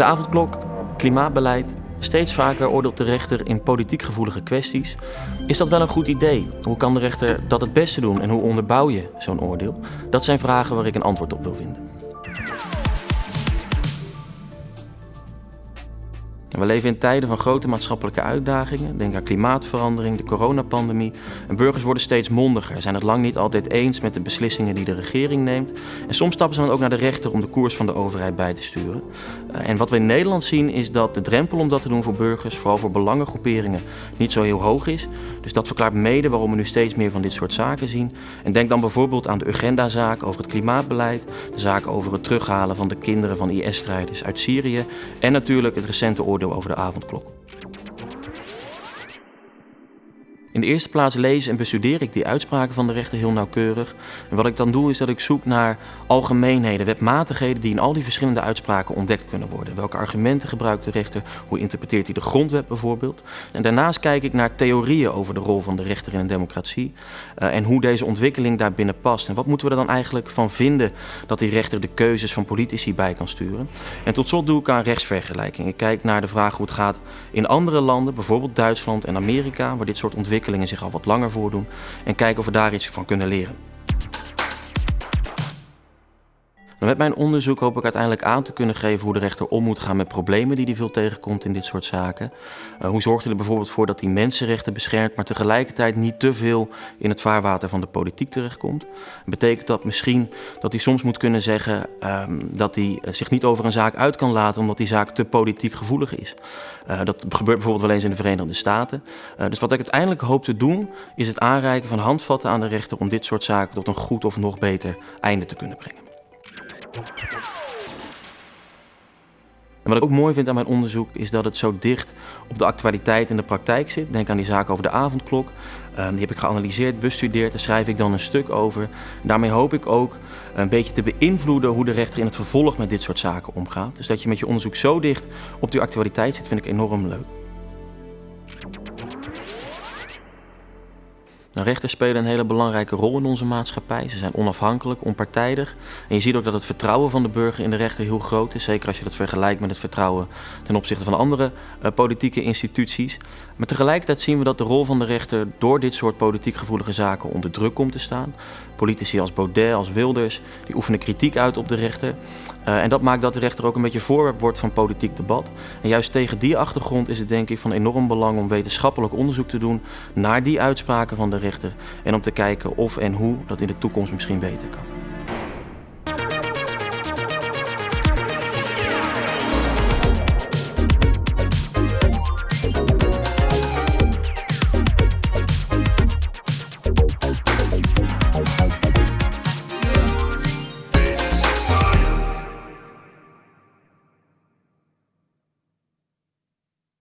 De avondklok, klimaatbeleid, steeds vaker oordeelt de rechter in politiek gevoelige kwesties. Is dat wel een goed idee? Hoe kan de rechter dat het beste doen en hoe onderbouw je zo'n oordeel? Dat zijn vragen waar ik een antwoord op wil vinden. We leven in tijden van grote maatschappelijke uitdagingen. Denk aan klimaatverandering, de coronapandemie. En burgers worden steeds mondiger, zijn het lang niet altijd eens met de beslissingen die de regering neemt. En soms stappen ze dan ook naar de rechter om de koers van de overheid bij te sturen. Eh, en wat we in Nederland zien is dat de drempel om dat te doen voor burgers, vooral voor belangengroeperingen, niet zo heel hoog is. Dus dat verklaart mede waarom we nu steeds meer van dit soort zaken zien. En denk dan bijvoorbeeld aan de Urgenda-zaak over het klimaatbeleid, de zaak over het terughalen van de kinderen van IS-strijders uit Syrië en natuurlijk het recente oordeel over de avondklok. In de eerste plaats lees en bestudeer ik die uitspraken van de rechter heel nauwkeurig. En wat ik dan doe is dat ik zoek naar algemeenheden, wetmatigheden die in al die verschillende uitspraken ontdekt kunnen worden. Welke argumenten gebruikt de rechter? Hoe interpreteert hij de grondwet bijvoorbeeld? En daarnaast kijk ik naar theorieën over de rol van de rechter in een democratie uh, en hoe deze ontwikkeling daarbinnen past. En wat moeten we er dan eigenlijk van vinden dat die rechter de keuzes van politici bij kan sturen? En tot slot doe ik aan rechtsvergelijking. Ik kijk naar de vraag hoe het gaat in andere landen, bijvoorbeeld Duitsland en Amerika, waar dit soort ontwikkelingen ontwikkelingen zich al wat langer voordoen en kijken of we daar iets van kunnen leren. Met mijn onderzoek hoop ik uiteindelijk aan te kunnen geven hoe de rechter om moet gaan met problemen die hij veel tegenkomt in dit soort zaken. Uh, hoe zorgt hij er bijvoorbeeld voor dat hij mensenrechten beschermt, maar tegelijkertijd niet te veel in het vaarwater van de politiek terechtkomt. Betekent dat misschien dat hij soms moet kunnen zeggen um, dat hij eh, zich niet over een zaak uit kan laten omdat die zaak te politiek gevoelig is. Uh, dat gebeurt bijvoorbeeld wel eens in de Verenigde Staten. Dus wat ik uiteindelijk hoop te doen is het aanreiken van handvatten aan de rechter om dit soort zaken tot een goed of nog beter einde te kunnen brengen. En wat ik ook mooi vind aan mijn onderzoek is dat het zo dicht op de actualiteit en de praktijk zit. Denk aan die zaak over de avondklok. Um, die heb ik geanalyseerd, bestudeerd, daar schrijf ik dan een stuk over. daarmee hoop ik ook een beetje te beïnvloeden hoe de rechter in het vervolg met dit soort zaken omgaat. Dus dat je met je onderzoek zo dicht op die actualiteit zit, vind ik enorm leuk. Nou, rechters spelen een hele belangrijke rol in onze maatschappij. Ze zijn onafhankelijk, onpartijdig. En je ziet ook dat het vertrouwen van de burger in de rechter heel groot is. Zeker als je dat vergelijkt met het vertrouwen ten opzichte van andere uh, politieke instituties. Maar tegelijkertijd zien we dat de rol van de rechter door dit soort politiek gevoelige zaken onder druk komt te staan. Politici als Baudet, als Wilders, die oefenen kritiek uit op de rechter. Uh, en dat maakt dat de rechter ook een beetje voorwerp wordt van politiek debat. En juist tegen die achtergrond is het denk ik van enorm belang om wetenschappelijk onderzoek te doen naar die uitspraken van de En om te kijken of en hoe dat in de toekomst misschien beter kan.